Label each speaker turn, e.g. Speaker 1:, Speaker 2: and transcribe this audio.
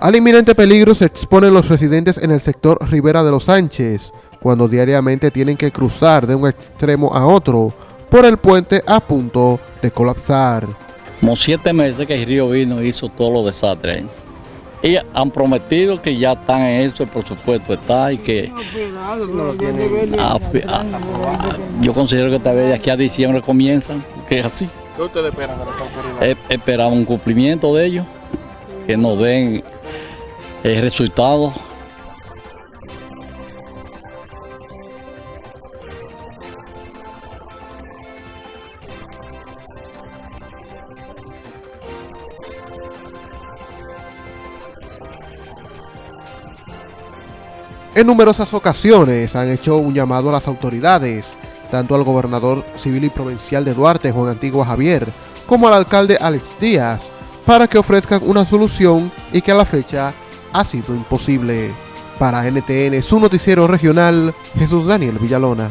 Speaker 1: Al inminente peligro se exponen los residentes en el sector Rivera de los Sánchez, cuando diariamente tienen que cruzar de un extremo a otro por el puente a punto de colapsar.
Speaker 2: Como siete meses que el río vino y hizo todos los desastres. Y han prometido que ya están en eso, el presupuesto está y que... Yo considero que tal vez de aquí a diciembre comienzan, que es así.
Speaker 3: ¿Qué ustedes esperan
Speaker 2: Esperamos un cumplimiento de ellos, que nos den el resultado.
Speaker 1: En numerosas ocasiones han hecho un llamado a las autoridades, tanto al gobernador civil y provincial de Duarte, Juan Antigua Javier, como al alcalde Alex Díaz, para que ofrezcan una solución y que a la fecha ha sido imposible. Para NTN, su noticiero regional, Jesús Daniel Villalona.